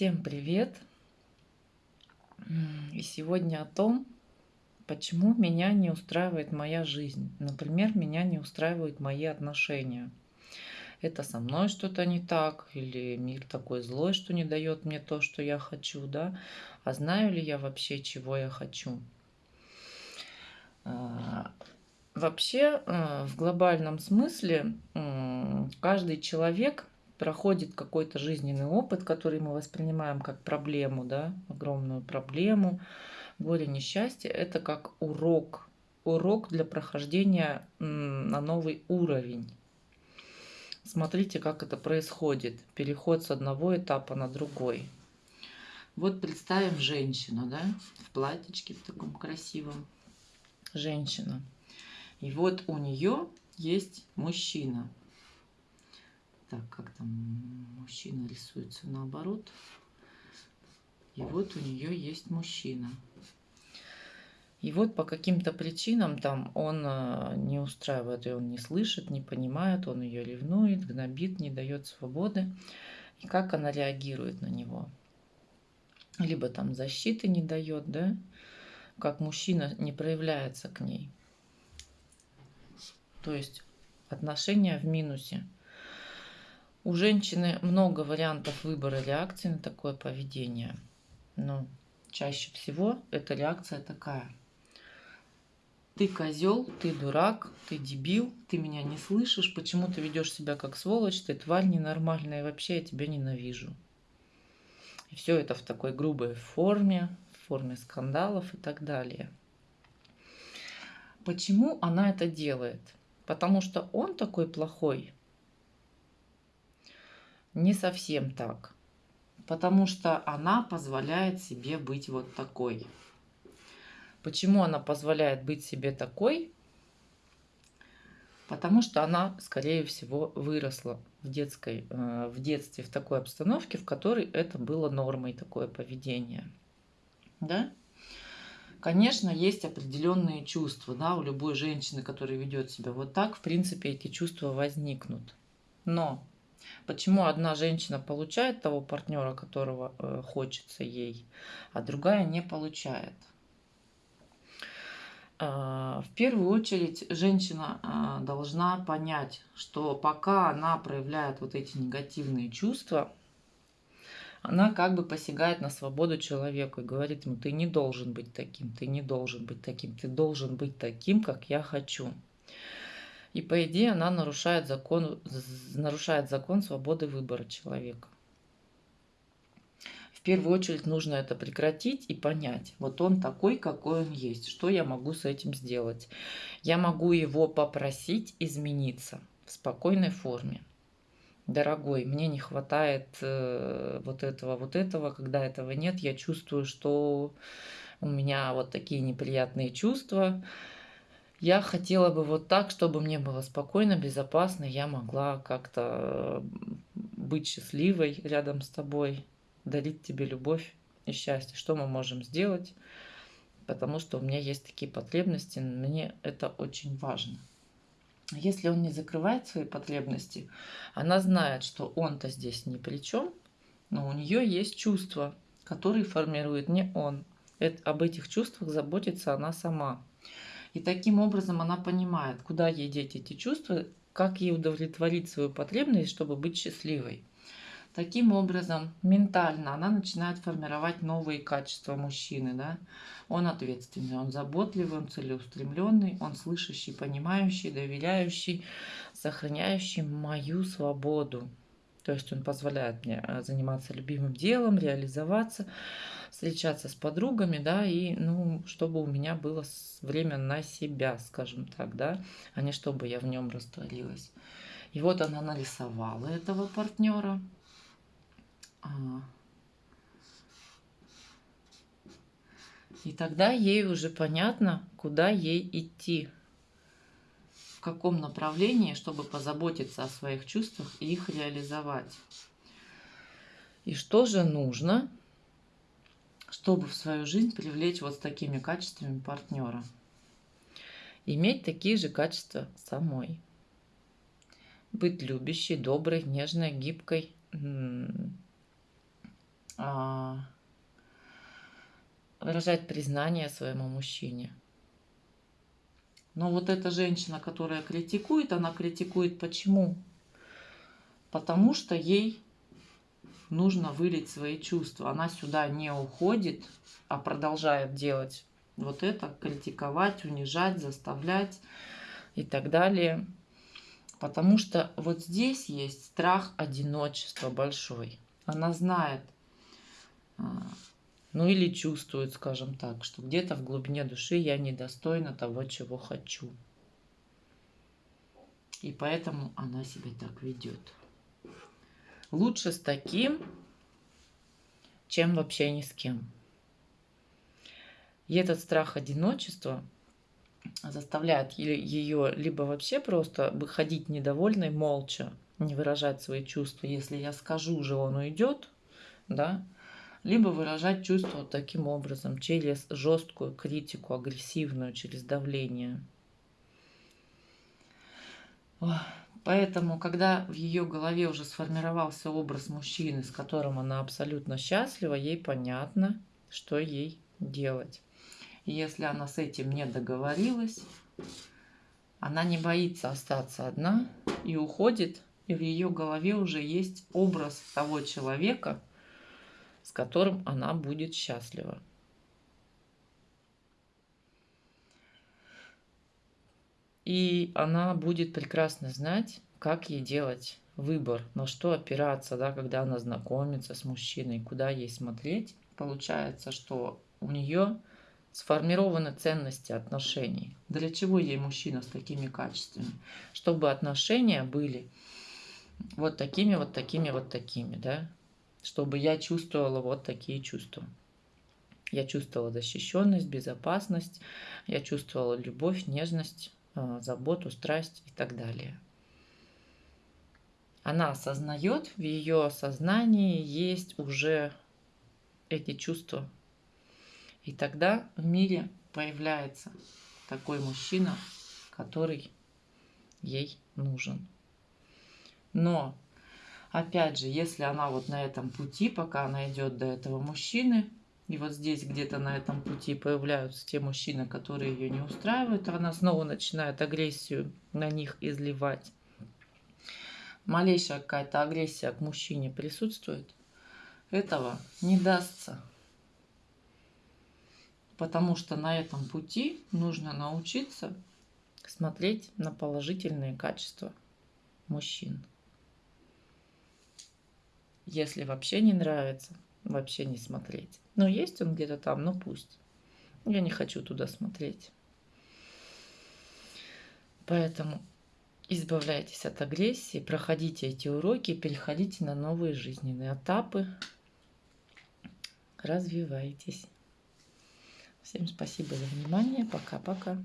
Всем привет! И сегодня о том, почему меня не устраивает моя жизнь. Например, меня не устраивают мои отношения. Это со мной что-то не так, или мир такой злой, что не дает мне то, что я хочу, да? А знаю ли я вообще, чего я хочу? А, вообще, э, в глобальном смысле, каждый человек проходит какой-то жизненный опыт, который мы воспринимаем как проблему, да, огромную проблему, горе, несчастье, это как урок, урок для прохождения на новый уровень. Смотрите, как это происходит, переход с одного этапа на другой. Вот представим женщину, да, в платьечке в таком красивом, женщина. И вот у нее есть мужчина, так, как там мужчина рисуется наоборот. И вот у нее есть мужчина. И вот по каким-то причинам там он э, не устраивает, и он не слышит, не понимает, он ее ревнует, гнобит, не дает свободы. И как она реагирует на него? Либо там защиты не дает, да? Как мужчина не проявляется к ней. То есть отношения в минусе. У женщины много вариантов выбора реакции на такое поведение. Но чаще всего эта реакция такая. Ты козел, ты дурак, ты дебил, ты меня не слышишь, почему ты ведешь себя как сволочь, ты тварь ненормальная, вообще я тебя ненавижу. И все это в такой грубой форме, в форме скандалов и так далее. Почему она это делает? Потому что он такой плохой, не совсем так. Потому что она позволяет себе быть вот такой. Почему она позволяет быть себе такой? Потому что она, скорее всего, выросла в, детской, э, в детстве в такой обстановке, в которой это было нормой, такое поведение. Да? Конечно, есть определенные чувства, да, у любой женщины, которая ведет себя вот так, в принципе, эти чувства возникнут. Но Почему одна женщина получает того партнера, которого э, хочется ей, а другая не получает? Э, в первую очередь женщина э, должна понять, что пока она проявляет вот эти негативные чувства, она как бы посягает на свободу человека и говорит ему, ты не должен быть таким, ты не должен быть таким, ты должен быть таким, как я хочу. И по идее она нарушает закон, нарушает закон свободы выбора человека. В первую очередь нужно это прекратить и понять. Вот он такой, какой он есть. Что я могу с этим сделать? Я могу его попросить измениться в спокойной форме. Дорогой, мне не хватает э, вот этого, вот этого. Когда этого нет, я чувствую, что у меня вот такие неприятные чувства я хотела бы вот так, чтобы мне было спокойно, безопасно, я могла как-то быть счастливой рядом с тобой, дарить тебе любовь и счастье. Что мы можем сделать? Потому что у меня есть такие потребности, мне это очень важно. Если он не закрывает свои потребности, она знает, что он-то здесь ни при чем, но у нее есть чувства, которые формирует не он. Это, об этих чувствах заботится она сама. И таким образом она понимает, куда ей деть эти чувства, как ей удовлетворить свою потребность, чтобы быть счастливой. Таким образом, ментально она начинает формировать новые качества мужчины. Да? Он ответственный, он заботливый, он целеустремленный, он слышащий, понимающий, доверяющий, сохраняющий мою свободу. То есть он позволяет мне э, заниматься любимым делом, реализоваться, встречаться с подругами, да, и, ну, чтобы у меня было время на себя, скажем так, да, а не чтобы я в нем растворилась. И вот она нарисовала этого партнера. А. И тогда ей уже понятно, куда ей идти в каком направлении, чтобы позаботиться о своих чувствах и их реализовать. И что же нужно, чтобы в свою жизнь привлечь вот с такими качествами партнера? Иметь такие же качества самой. Быть любящей, доброй, нежной, гибкой, а, выражать признание своему мужчине. Но вот эта женщина, которая критикует, она критикует почему? Потому что ей нужно вылить свои чувства. Она сюда не уходит, а продолжает делать вот это, критиковать, унижать, заставлять и так далее. Потому что вот здесь есть страх одиночества большой. Она знает, а, ну или чувствует, скажем так, что где-то в глубине души я недостойна того, чего хочу. И поэтому она себя так ведет. Лучше с таким, чем вообще ни с кем. И этот страх одиночества заставляет ее либо вообще просто выходить недовольной молча, не выражать свои чувства. Если я скажу же, он уйдет, да, либо выражать чувства таким образом, через жесткую критику, агрессивную, через давление. Поэтому, когда в ее голове уже сформировался образ мужчины, с которым она абсолютно счастлива, ей понятно, что ей делать. И если она с этим не договорилась, она не боится остаться одна и уходит, и в ее голове уже есть образ того человека, с которым она будет счастлива. И она будет прекрасно знать, как ей делать выбор, на что опираться, да, когда она знакомится с мужчиной, куда ей смотреть. Получается, что у нее сформированы ценности отношений. Для чего ей мужчина с такими качествами? Чтобы отношения были вот такими, вот такими, вот такими, да? Чтобы я чувствовала вот такие чувства. Я чувствовала защищенность, безопасность, я чувствовала любовь, нежность, а, заботу, страсть и так далее. Она осознает, в ее сознании есть уже эти чувства. И тогда в мире появляется такой мужчина, который ей нужен. Но, опять же, если она вот на этом пути, пока она идет до этого мужчины, и вот здесь где-то на этом пути появляются те мужчины, которые ее не устраивают, она снова начинает агрессию на них изливать. Малейшая какая-то агрессия к мужчине присутствует, этого не дастся. Потому что на этом пути нужно научиться смотреть на положительные качества мужчин. Если вообще не нравится, вообще не смотреть. Но есть он где-то там, ну пусть. Я не хочу туда смотреть. Поэтому избавляйтесь от агрессии, проходите эти уроки, переходите на новые жизненные этапы, развивайтесь. Всем спасибо за внимание. Пока-пока.